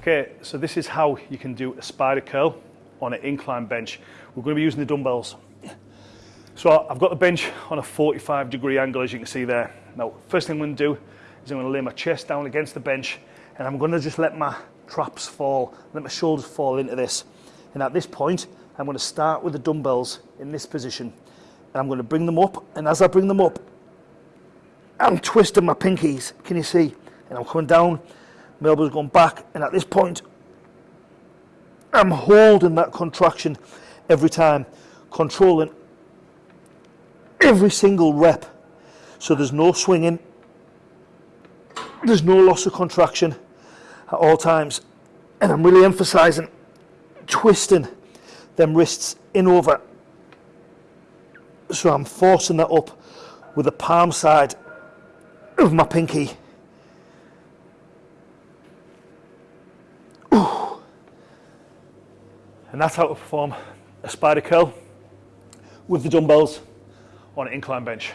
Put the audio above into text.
Okay, so this is how you can do a spider curl on an incline bench. We're going to be using the dumbbells. So I've got the bench on a 45 degree angle as you can see there. Now, first thing I'm going to do is I'm going to lay my chest down against the bench and I'm going to just let my traps fall, let my shoulders fall into this. And at this point, I'm going to start with the dumbbells in this position. And I'm going to bring them up. And as I bring them up, I'm twisting my pinkies. Can you see? And I'm coming down, my elbows going back. And at this point, I'm holding that contraction every time, controlling every single rep. So there's no swinging, there's no loss of contraction at all times. And I'm really emphasizing twisting them wrists in over. So I'm forcing that up with the palm side of my pinky. And that's how to perform a spider curl with the dumbbells on an incline bench.